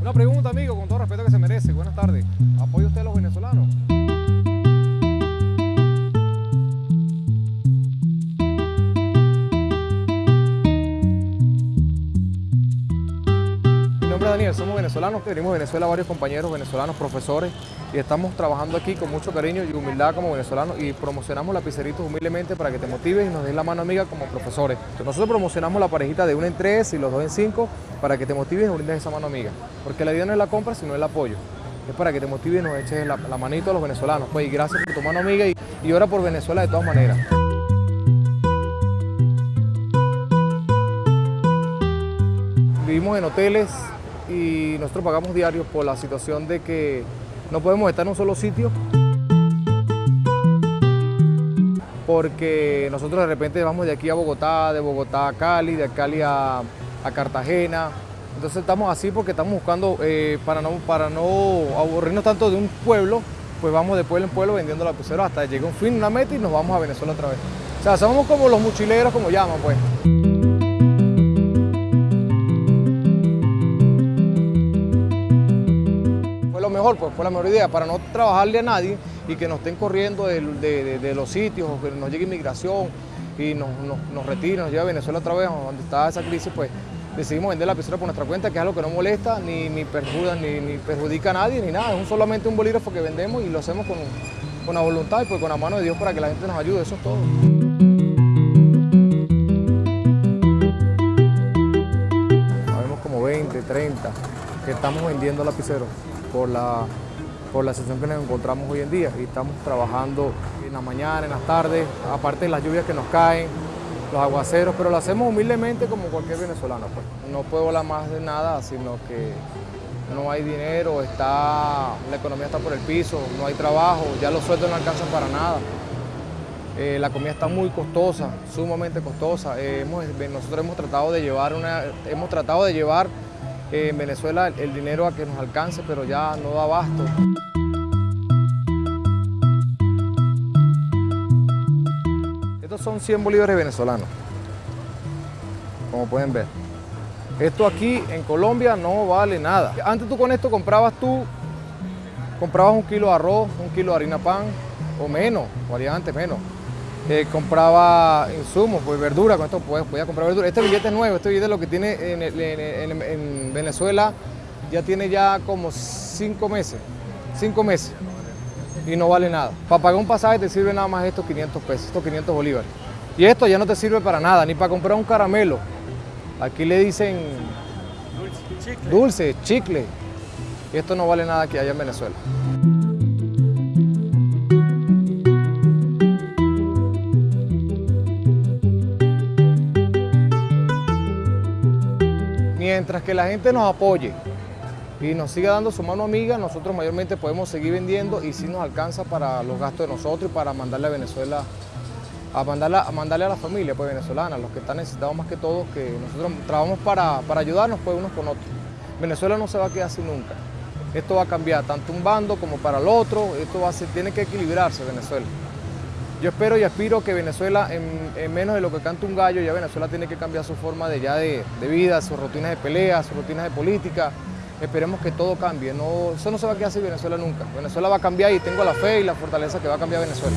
Una pregunta, amigo, con todo respeto que se merece. Buenas tardes. ¿Apoya usted a los venezolanos? Nombre Daniel, somos venezolanos, venimos de Venezuela varios compañeros venezolanos, profesores, y estamos trabajando aquí con mucho cariño y humildad como venezolanos y promocionamos lapiceritos humildemente para que te motives y nos des la mano amiga como profesores. Nosotros promocionamos la parejita de uno en tres y los dos en cinco para que te motives y nos brindes esa mano amiga, porque la idea no es la compra, sino el apoyo. Es para que te motives y nos eches la, la manito a los venezolanos. Pues y gracias por tu mano amiga y, y ora por Venezuela de todas maneras. Vivimos en hoteles y nosotros pagamos diarios por la situación de que no podemos estar en un solo sitio porque nosotros de repente vamos de aquí a Bogotá, de Bogotá a Cali, de Cali a, Cartagena. Entonces estamos así porque estamos buscando, eh, para, no, para no aburrirnos tanto de un pueblo, pues vamos de pueblo en pueblo vendiendo lapiceros hasta que llegue un fin, una meta y nos vamos a Venezuela otra vez. O sea, somos como los mochileros, como llaman, pues. Mejor, pues fue la mejor idea, para no trabajarle a nadie y que nos estén corriendo de, los sitios o que nos llegue inmigración y nos, nos, nos lleve a Venezuela otra vez, donde está esa crisis, pues decidimos vender la lapicera por nuestra cuenta, que es algo que no molesta, ni, ni, perjudica, ni, ni perjudica a nadie, ni nada. Es un- solamente un bolígrafo que vendemos y lo hacemos con, con la voluntad y pues con la mano de Dios para que la gente nos ayude, eso es todo. Habemos como 20, 30 que estamos vendiendo lapiceros por la, por la situación que nos encontramos hoy en día y estamos trabajando en la mañana, en las tardes, aparte de las lluvias que nos caen, los aguaceros, pero lo hacemos humildemente como cualquier venezolano. Pues. No puedo hablar más de nada, sino que no hay dinero, está, la economía está por el piso, no hay trabajo, ya los sueldos no alcanzan para nada. Eh, la comida está muy costosa, sumamente costosa. Eh, hemos- nosotros hemos tratado de llevar una, hemos tratado de llevar en Venezuela el, dinero a que nos alcance, pero ya no da abasto. Estos son 100 bolívares venezolanos, como pueden ver. Esto aquí en Colombia no vale nada. Antes tú con esto comprabas tú, comprabas un kilo de arroz, un kilo de harina pan, o menos, variante menos. Eh, compraba insumos, pues verdura, con esto puedes, podía comprar verdura. Este billete es nuevo, este billete lo que tiene en, el- en- en- en Venezuela ya tiene ya como cinco meses, cinco meses y no vale nada. Para pagar un pasaje te sirve nada más estos 500 pesos, estos 500 bolívares. Y esto ya no te sirve para nada, ni para comprar un caramelo. Aquí le dicen dulce, chicle. Y esto no vale nada aquí allá en Venezuela. Mientras que la gente nos apoye y nos siga dando su mano amiga, nosotros mayormente podemos seguir vendiendo y si nos alcanza para los gastos de nosotros y para mandarle a Venezuela, a, mandarla, a mandarle a la familia pues, venezolana, los que están necesitados más que todos, que nosotros trabajamos para, para ayudarnos pues, unos con otros. Venezuela no se va a quedar así nunca. Esto va a cambiar tanto un bando como para el otro, esto va a tiene que equilibrarse Venezuela. Yo espero y aspiro que Venezuela, en, en menos de lo que canta un gallo, ya Venezuela tiene que cambiar su forma de, ya de, de vida, sus rutinas de pelea, sus rutinas de política. Esperemos que todo cambie. No, eso no se va a quedar así Venezuela nunca. Venezuela va a cambiar y tengo la fe y la fortaleza que va a cambiar Venezuela.